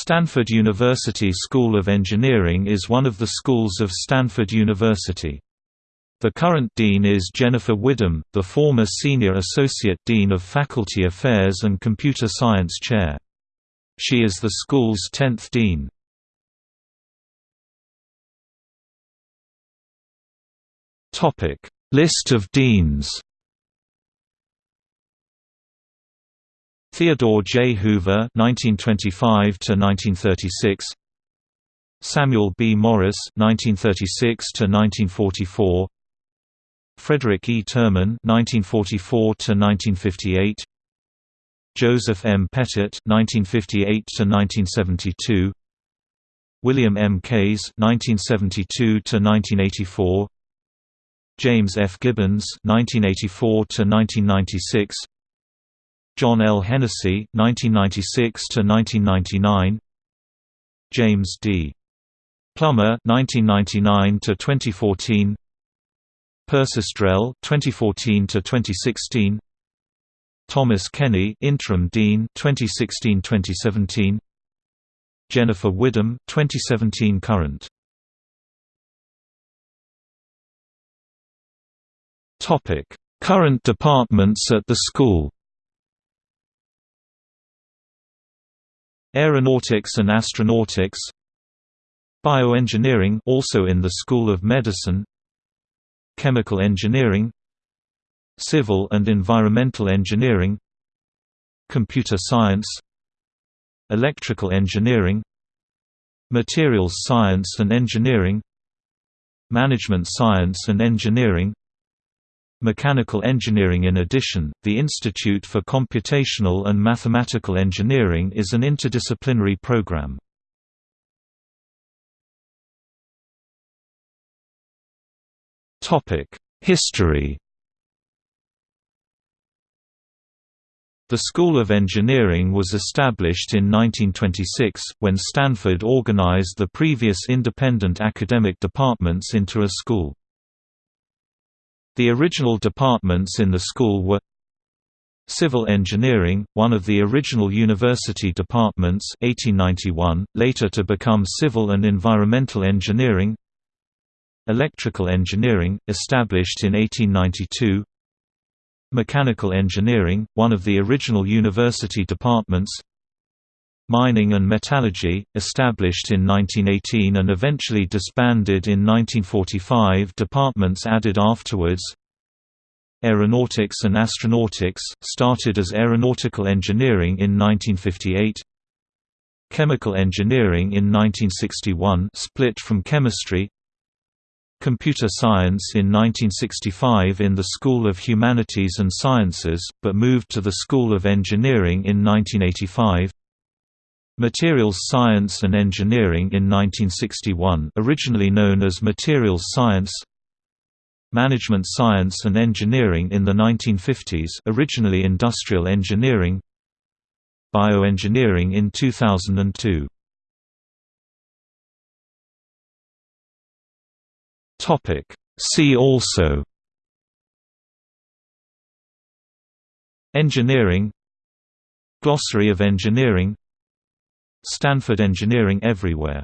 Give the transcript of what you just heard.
Stanford University School of Engineering is one of the schools of Stanford University. The current dean is Jennifer Widom, the former Senior Associate Dean of Faculty Affairs and Computer Science Chair. She is the school's 10th dean. List of deans Theodore J. Hoover (1925–1936), Samuel B. Morris (1936–1944), Frederick E. Terman (1944–1958), Joseph M. Pettit (1958–1972), William M. Kays (1972–1984), James F. Gibbons (1984–1996). John L. Hennessy, 1996–1999 James D. Plummer 1999–2014 Persis Drell 2014–2016 Thomas Kenny interim dean 2016-2017 Jennifer Widom 2017 current. Topic. Current departments at the school Aeronautics and Astronautics. Bioengineering also in the School of Medicine. Chemical Engineering. Civil and Environmental Engineering. Computer Science. Electrical Engineering. Materials Science and Engineering. Management Science and Engineering Mechanical Engineering In addition, the Institute for Computational and Mathematical Engineering is an interdisciplinary program. History The School of Engineering was established in 1926, when Stanford organized the previous independent academic departments into a school. The original departments in the school were Civil Engineering, one of the original university departments 1891, later to become Civil and Environmental Engineering Electrical Engineering, established in 1892 Mechanical Engineering, one of the original university departments Mining and Metallurgy, established in 1918 and eventually disbanded in 1945 departments added afterwards. Aeronautics and Astronautics, started as Aeronautical Engineering in 1958 Chemical Engineering in 1961 split from Chemistry. Computer Science in 1965 in the School of Humanities and Sciences, but moved to the School of Engineering in 1985 Materials Science and Engineering in 1961 originally known as Materials Science. Management Science and Engineering in the 1950s originally Industrial Engineering. Bioengineering in 2002 Topic. See also Engineering Glossary of Engineering Stanford Engineering Everywhere